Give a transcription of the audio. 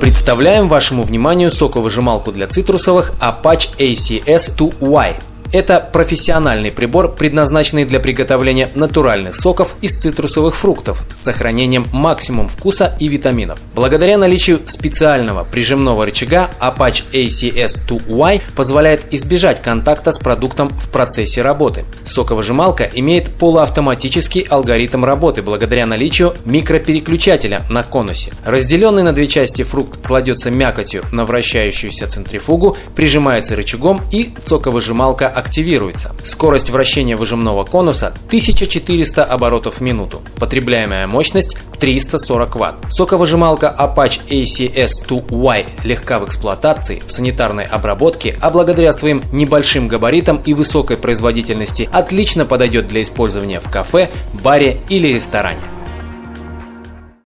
Представляем вашему вниманию соковыжималку для цитрусовых Apache ACS2Y. Это профессиональный прибор, предназначенный для приготовления натуральных соков из цитрусовых фруктов с сохранением максимум вкуса и витаминов. Благодаря наличию специального прижимного рычага Apache ACS2Y позволяет избежать контакта с продуктом в процессе работы. Соковыжималка имеет полуавтоматический алгоритм работы благодаря наличию микропереключателя на конусе. Разделенный на две части фрукт кладется мякотью на вращающуюся центрифугу, прижимается рычагом и соковыжималка активируется. Скорость вращения выжимного конуса 1400 оборотов в минуту. Потребляемая мощность 340 Вт. Соковыжималка Apache ACS2Y легка в эксплуатации, в санитарной обработке, а благодаря своим небольшим габаритам и высокой производительности отлично подойдет для использования в кафе, баре или ресторане.